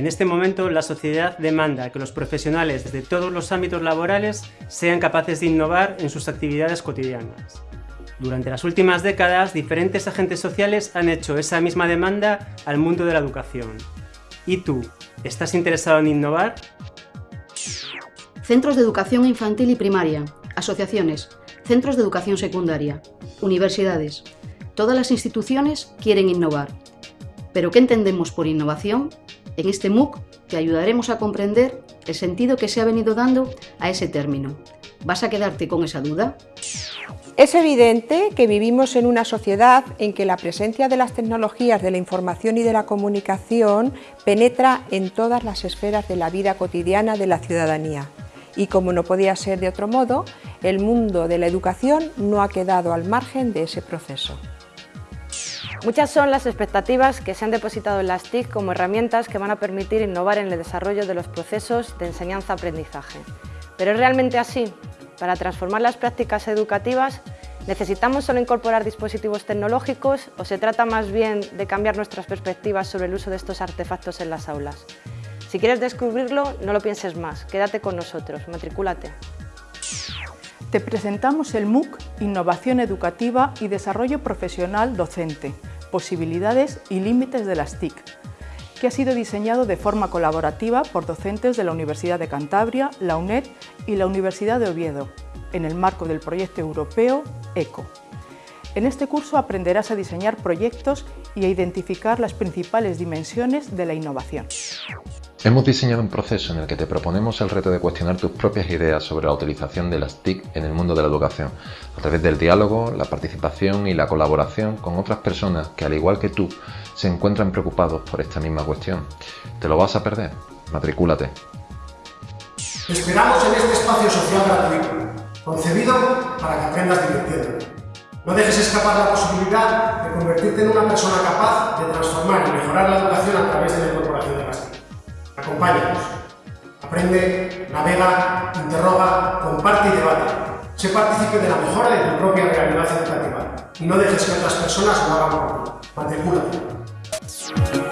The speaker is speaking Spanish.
En este momento, la sociedad demanda que los profesionales desde todos los ámbitos laborales sean capaces de innovar en sus actividades cotidianas. Durante las últimas décadas, diferentes agentes sociales han hecho esa misma demanda al mundo de la educación. ¿Y tú, estás interesado en innovar? Centros de educación infantil y primaria, asociaciones, centros de educación secundaria, universidades. Todas las instituciones quieren innovar. ¿Pero qué entendemos por innovación? En este MOOC te ayudaremos a comprender el sentido que se ha venido dando a ese término. ¿Vas a quedarte con esa duda? Es evidente que vivimos en una sociedad en que la presencia de las tecnologías de la información y de la comunicación penetra en todas las esferas de la vida cotidiana de la ciudadanía. Y como no podía ser de otro modo, el mundo de la educación no ha quedado al margen de ese proceso. Muchas son las expectativas que se han depositado en las TIC como herramientas que van a permitir innovar en el desarrollo de los procesos de enseñanza-aprendizaje. ¿Pero es realmente así? Para transformar las prácticas educativas, ¿necesitamos solo incorporar dispositivos tecnológicos o se trata más bien de cambiar nuestras perspectivas sobre el uso de estos artefactos en las aulas? Si quieres descubrirlo, no lo pienses más, quédate con nosotros, matricúlate. Te presentamos el MOOC Innovación Educativa y Desarrollo Profesional Docente, posibilidades y límites de las TIC, que ha sido diseñado de forma colaborativa por docentes de la Universidad de Cantabria, la UNED y la Universidad de Oviedo, en el marco del proyecto europeo ECO. En este curso aprenderás a diseñar proyectos y a identificar las principales dimensiones de la innovación. Hemos diseñado un proceso en el que te proponemos el reto de cuestionar tus propias ideas sobre la utilización de las TIC en el mundo de la educación, a través del diálogo, la participación y la colaboración con otras personas que, al igual que tú, se encuentran preocupados por esta misma cuestión. ¿Te lo vas a perder? Matricúlate. Te esperamos en este espacio social gratuito, concebido para que aprendas divirtiendo. No dejes escapar la posibilidad de convertirte en una persona capaz de transformar y mejorar la educación a través de la incorporación de las TIC. Acompáñanos. Aprende, navega, interroga, comparte y debate. Sé partícipe de la mejora de tu propia realidad educativa y no dejes que otras personas lo hagan por ti. Matricúlate.